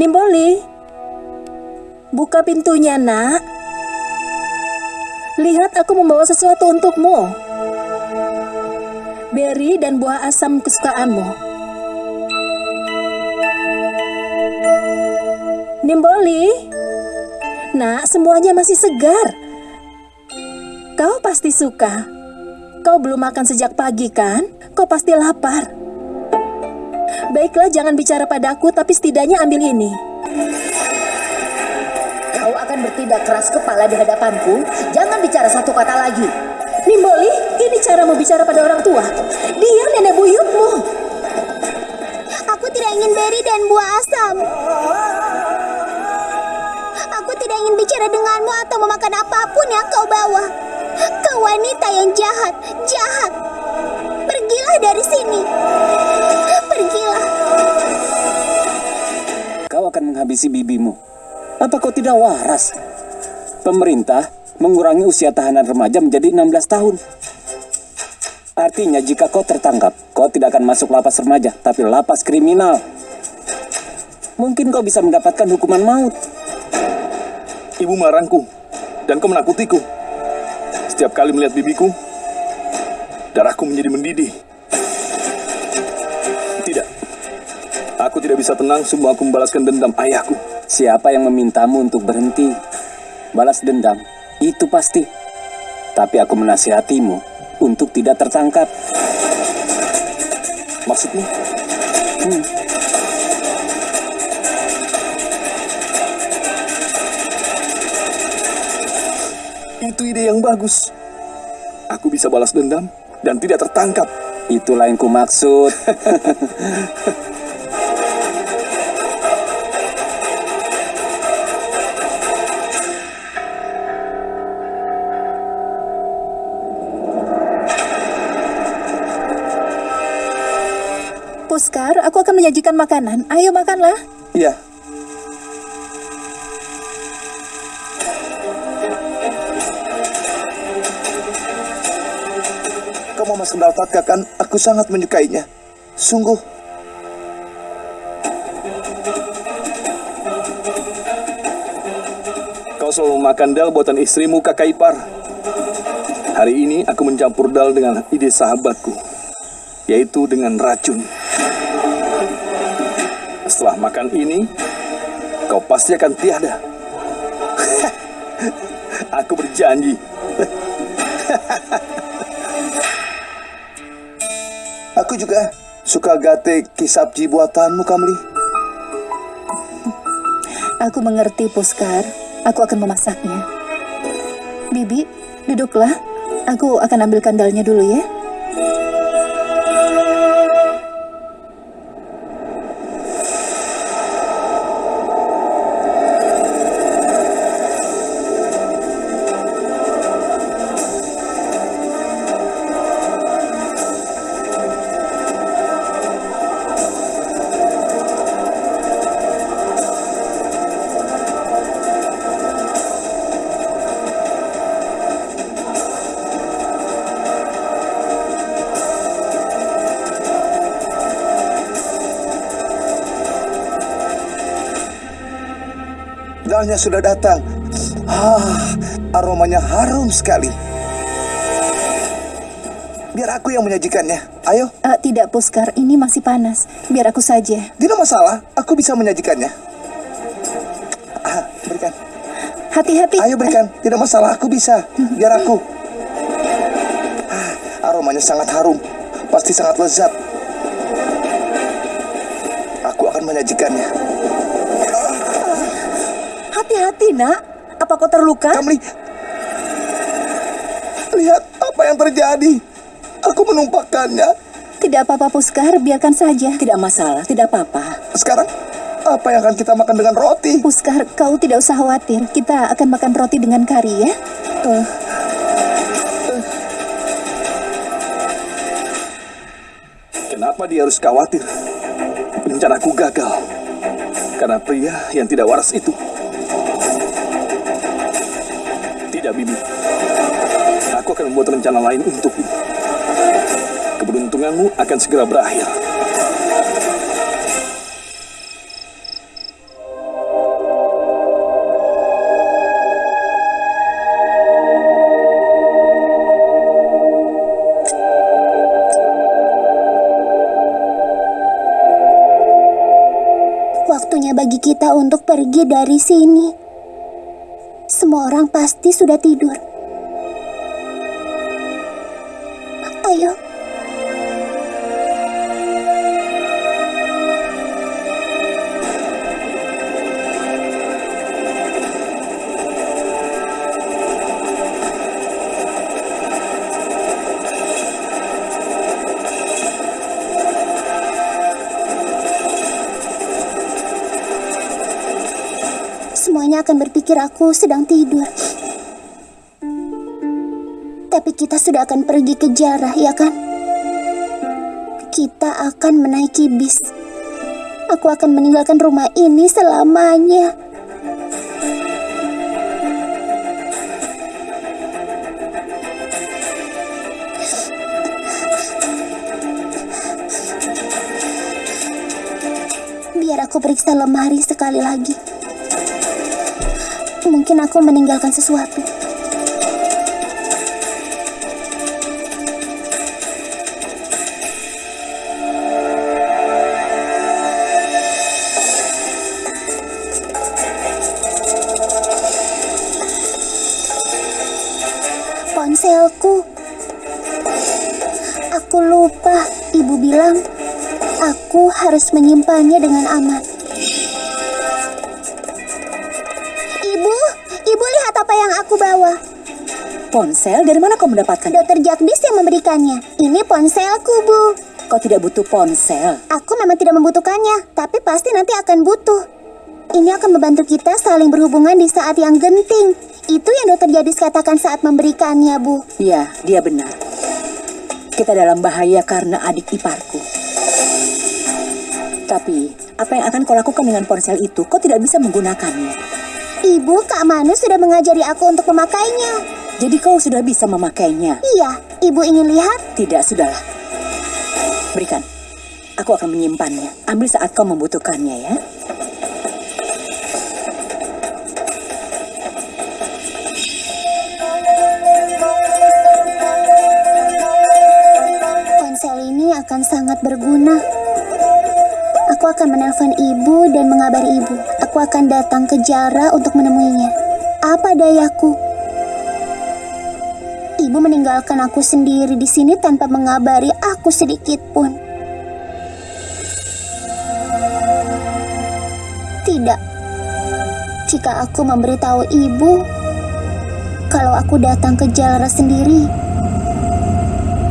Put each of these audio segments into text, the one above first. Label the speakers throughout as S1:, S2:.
S1: Nimboli, buka pintunya, nak. Lihat, aku membawa sesuatu untukmu. Beri dan buah asam kesukaanmu. Nimboli, nak, semuanya masih segar. Kau pasti suka. Kau belum makan sejak pagi, kan? Kau pasti lapar. Baiklah, jangan bicara padaku, tapi setidaknya ambil ini.
S2: Kau akan bertindak keras kepala di hadapanku. Jangan bicara satu kata lagi.
S1: Nimboli, ini caramu bicara pada orang tua. Dia nenek buyutmu.
S3: Aku tidak ingin beri dan buah asam. Aku tidak ingin bicara denganmu atau memakan apa pun yang kau bawa. Kau wanita yang jahat, jahat. Pergilah dari sini.
S4: Menghabisi bibimu. Apa kau tidak waras? Pemerintah mengurangi usia tahanan remaja menjadi 16 tahun. Artinya jika kau tertangkap, kau tidak akan masuk lapas remaja, tapi lapas kriminal. Mungkin kau bisa mendapatkan hukuman maut.
S5: Ibu melarangku, dan kau menakutiku. Setiap kali melihat bibiku, darahku menjadi mendidih. Aku tidak bisa tenang sebelum aku membalaskan dendam ayahku.
S4: Siapa yang memintamu untuk berhenti? Balas dendam, itu pasti. Tapi aku menasihatimu untuk tidak tertangkap.
S5: Maksudmu?
S4: Hmm.
S5: Itu ide yang bagus. Aku bisa balas dendam dan tidak tertangkap.
S4: Itulah yang kumaksud.
S1: Puskar, aku akan menyajikan makanan. Ayo makanlah.
S5: Iya. Kamu Mas Kendal Tatka kan? Aku sangat menyukainya. Sungguh. Kau selalu makan dal buatan istrimu kakak ipar. Hari ini aku mencampur dal dengan ide sahabatku, yaitu dengan racun. Setelah makan ini, kau pasti akan tiada. Aku berjanji. Aku juga suka gate kisapji buatanmu, Kamli.
S1: Aku mengerti, Puskar. Aku akan memasaknya. Bibi, duduklah. Aku akan ambilkan dalnya dulu ya.
S5: Dalnya sudah datang. Ah, aromanya harum sekali. Biar aku yang menyajikannya. Ayo,
S1: Eh, tidak, Puskar. Ini masih panas. Biar aku saja.
S5: tidak masalah. Aku bisa menyajikannya. Ah, berikan.
S1: Hati-hati.
S5: Ayo berikan. Tidak masalah, aku bisa. Biar aku. Ah, aromanya sangat harum. Pasti sangat lezat. Aku akan menyajikannya.
S1: Hati-hati, nak. Apa kau terluka?
S5: Kamli, lihat apa yang terjadi. Aku menumpahkannya.
S1: Tidak apa-apa, Puskar. Biarkan saja. Tidak masalah. Tidak apa-apa.
S5: Sekarang, apa yang akan kita makan dengan roti?
S1: Puskar, kau tidak usah khawatir. Kita akan makan roti dengan kari ya.
S5: Kenapa dia harus khawatir? Rencanaku gagal. Karena pria yang tidak waras itu. tidak, Bibi. Aku akan membuat rencana lain untukmu. Keberuntunganmu akan segera berakhir.
S3: Waktunya bagi kita untuk pergi dari sini. Semua orang pasti sudah tidur. Ayo. Semuanya akan berpikir aku sedang tidur. Tapi kita sudah akan pergi ke Jarah, ya kan? Kita akan menaiki bis. Aku akan meninggalkan rumah ini selamanya. Biar aku periksa lemari sekali lagi. Mungkin aku meninggalkan sesuatu. Ponselku. Aku lupa, ibu bilang aku harus menyimpannya dengan aman. Aku bawa.
S1: Ponsel, dari mana kau mendapatkan?
S3: Dokter Jagdis yang memberikannya. Ini ponselku, Bu.
S1: Kau tidak butuh ponsel.
S3: Aku memang tidak membutuhkannya, tapi pasti nanti akan butuh. Ini akan membantu kita saling berhubungan di saat yang genting. Itu yang dokter Jadis katakan saat memberikannya, Bu.
S1: Ya, dia benar. Kita dalam bahaya karena adik iparku. Tapi, apa yang akan kau lakukan dengan ponsel itu? Kau tidak bisa menggunakannya.
S3: Ibu, Kak Manu sudah mengajari aku untuk memakainya.
S1: Jadi kau sudah bisa memakainya.
S3: Iya, ibu ingin lihat?
S1: Tidak, sudahlah. Berikan. Aku akan menyimpannya. Ambil saat kau membutuhkannya ya.
S3: Ponsel ini akan sangat berguna. Aku akan menelpon ibu dan mengabari ibu. Aku akan datang ke Jara untuk menemuinya. Apa dayaku? Ibu meninggalkan aku sendiri di sini tanpa mengabari aku sedikit pun. Tidak. Jika aku memberitahu ibu kalau aku datang ke Jara sendiri,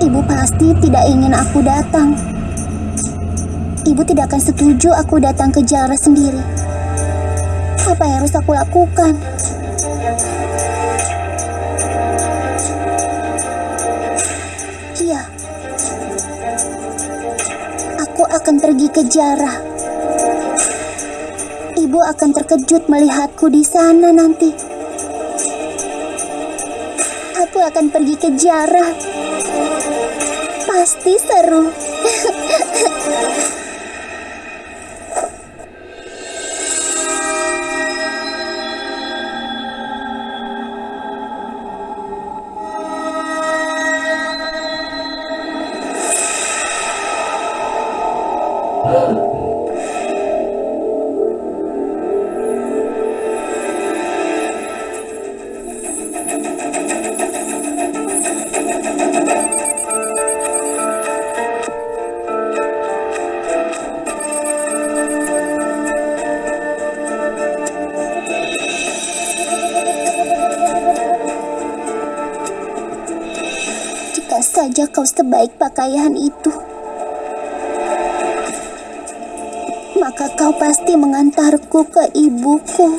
S3: Ibu pasti tidak ingin aku datang. Ibu tidak akan setuju aku datang ke Jara sendiri. Apa yang harus aku lakukan? Iya. Aku akan pergi ke Jara. Ibu akan terkejut melihatku di sana nanti. Aku akan pergi ke Jara. Pasti seru. Saja kau sebaik pakaian itu, maka kau pasti mengantarku ke ibuku.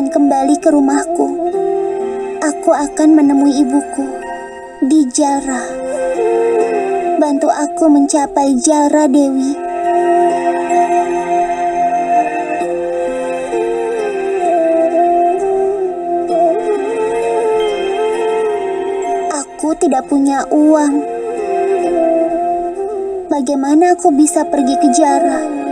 S3: Akan kembali ke rumahku. Aku akan menemui ibuku di Jalra. Bantu aku mencapai Jalra Dewi. Aku tidak punya uang. Bagaimana aku bisa pergi ke Jara?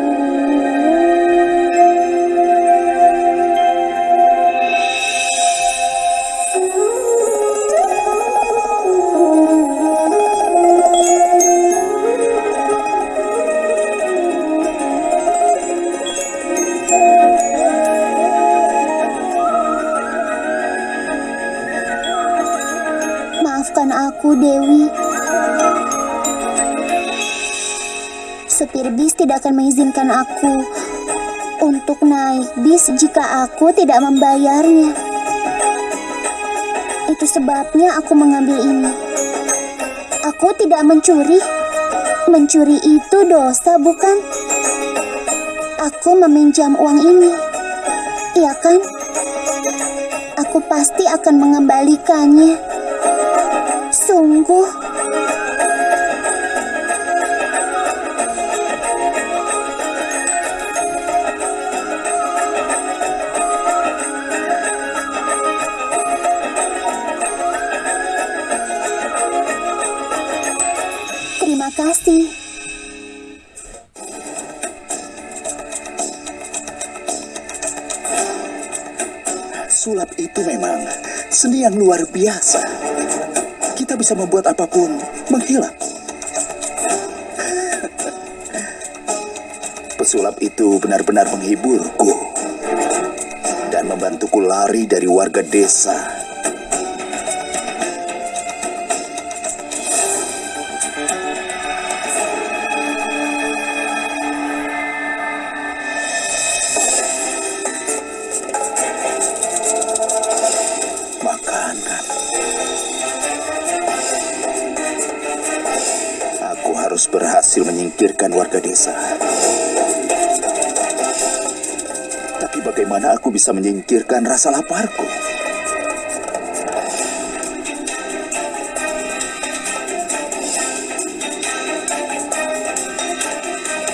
S3: Setir bis tidak akan mengizinkan aku untuk naik bis jika aku tidak membayarnya. Itu sebabnya aku mengambil ini. Aku tidak mencuri. Mencuri itu dosa, bukan? Aku meminjam uang ini. Iya kan? Aku pasti akan mengembalikannya. Sungguh.
S6: Yang luar biasa. Kita bisa membuat apa pun menghilang. Pesulap itu benar-benar menghiburku dan membantuku lari dari warga desa. Harus berhasil menyingkirkan warga desa. Tapi bagaimana aku bisa menyingkirkan rasa laparku?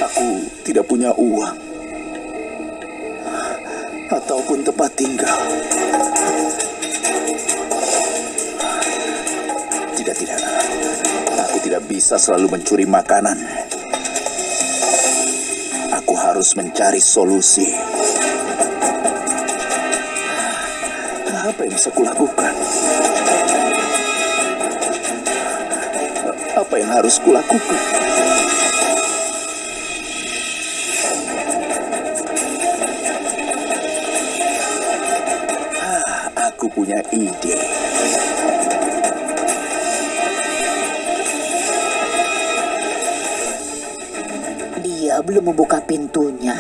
S6: Aku tidak punya uang bisa selalu mencuri makanan. Aku harus mencari solusi. Apa yang bisa kulakukan? Apa yang harus kulakukan? Ah, aku punya ide.
S2: Dia belum membuka pintunya.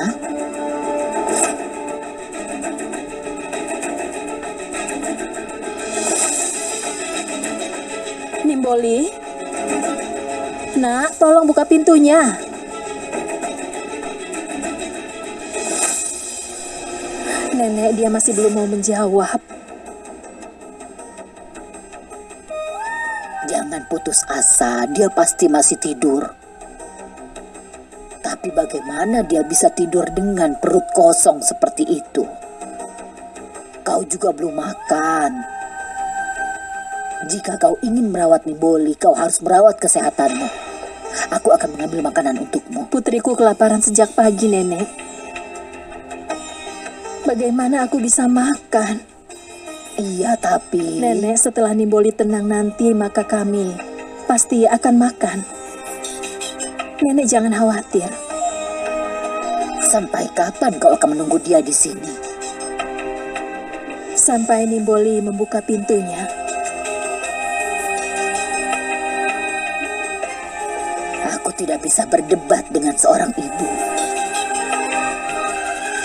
S1: Nimboli? Nak, tolong buka pintunya. Nenek, dia masih belum mau menjawab.
S2: Jangan putus asa, dia pasti masih tidur. Tapi bagaimana dia bisa tidur dengan perut kosong seperti itu? Kau juga belum makan. Jika kau ingin merawat Niboli, kau harus merawat kesehatanmu. Aku akan mengambil makanan untukmu.
S1: Putriku kelaparan sejak pagi, Nenek. Bagaimana aku bisa makan?
S2: Iya, tapi...
S1: Nenek, setelah Nimboli tenang nanti, maka kami pasti akan makan. Nenek jangan khawatir.
S2: Sampai kapan kau akan menunggu dia di sini?
S1: Sampai Nimboli membuka pintunya.
S2: Aku tidak bisa berdebat dengan seorang ibu.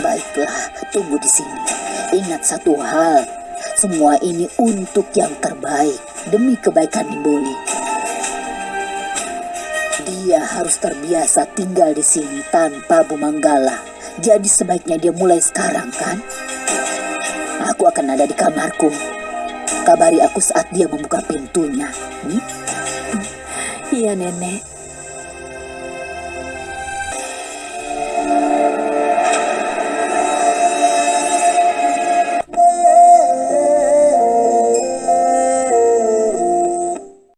S2: Baiklah, tunggu di sini. Ingat satu hal, semua ini untuk yang terbaik demi kebaikan Nimboli. Dia harus terbiasa tinggal di sini tanpa Bu Manggala. Jadi sebaiknya dia mulai sekarang, kan? Aku akan ada di kamarku. Kabari aku saat dia membuka pintunya. Hmm?
S1: Iya, Nenek.